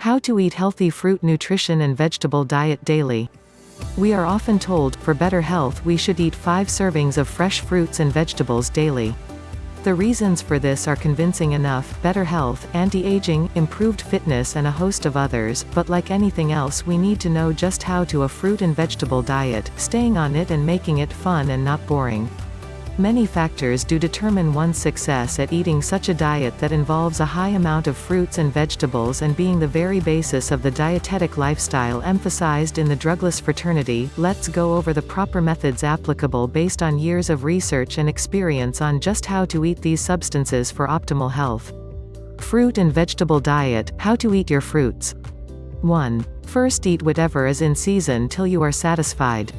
How to eat healthy fruit nutrition and vegetable diet daily. We are often told, for better health we should eat 5 servings of fresh fruits and vegetables daily. The reasons for this are convincing enough, better health, anti-aging, improved fitness and a host of others, but like anything else we need to know just how to a fruit and vegetable diet, staying on it and making it fun and not boring. Many factors do determine one's success at eating such a diet that involves a high amount of fruits and vegetables and being the very basis of the dietetic lifestyle emphasized in the drugless fraternity. Let's go over the proper methods applicable based on years of research and experience on just how to eat these substances for optimal health. Fruit and vegetable diet, how to eat your fruits. 1. First eat whatever is in season till you are satisfied.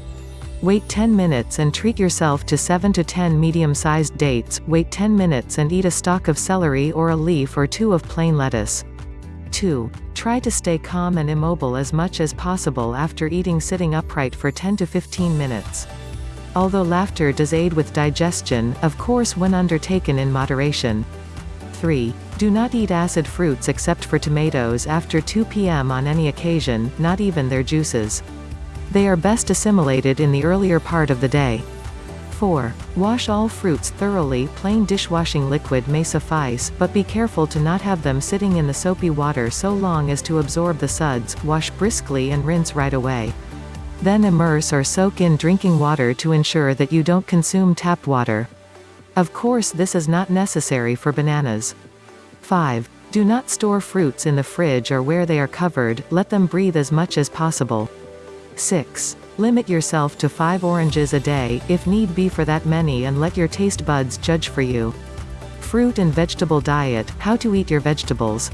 Wait 10 minutes and treat yourself to 7 to 10 medium-sized dates, wait 10 minutes and eat a stalk of celery or a leaf or two of plain lettuce. 2. Try to stay calm and immobile as much as possible after eating sitting upright for 10 to 15 minutes. Although laughter does aid with digestion, of course when undertaken in moderation. 3. Do not eat acid fruits except for tomatoes after 2 p.m. on any occasion, not even their juices. They are best assimilated in the earlier part of the day. 4. Wash all fruits thoroughly plain dishwashing liquid may suffice, but be careful to not have them sitting in the soapy water so long as to absorb the suds, wash briskly and rinse right away. Then immerse or soak in drinking water to ensure that you don't consume tap water. Of course this is not necessary for bananas. 5. Do not store fruits in the fridge or where they are covered, let them breathe as much as possible. 6. Limit yourself to 5 oranges a day, if need be for that many and let your taste buds judge for you. Fruit and vegetable diet, how to eat your vegetables.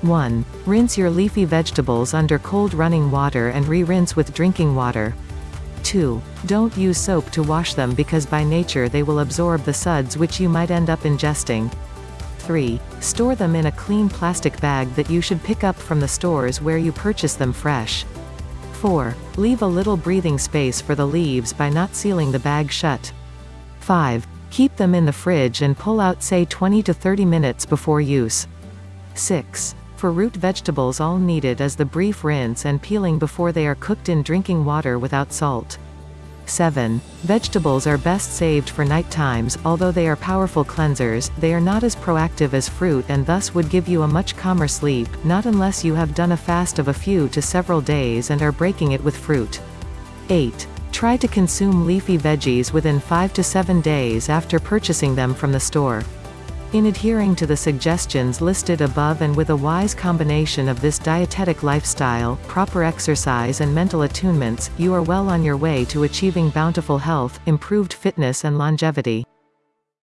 1. Rinse your leafy vegetables under cold running water and re-rinse with drinking water. 2. Don't use soap to wash them because by nature they will absorb the suds which you might end up ingesting. 3. Store them in a clean plastic bag that you should pick up from the stores where you purchase them fresh. 4. Leave a little breathing space for the leaves by not sealing the bag shut. 5. Keep them in the fridge and pull out say 20 to 30 minutes before use. 6. For root vegetables all needed is the brief rinse and peeling before they are cooked in drinking water without salt. 7. Vegetables are best saved for night times, although they are powerful cleansers, they are not as proactive as fruit and thus would give you a much calmer sleep, not unless you have done a fast of a few to several days and are breaking it with fruit. 8. Try to consume leafy veggies within 5 to 7 days after purchasing them from the store. In adhering to the suggestions listed above and with a wise combination of this dietetic lifestyle, proper exercise and mental attunements, you are well on your way to achieving bountiful health, improved fitness and longevity.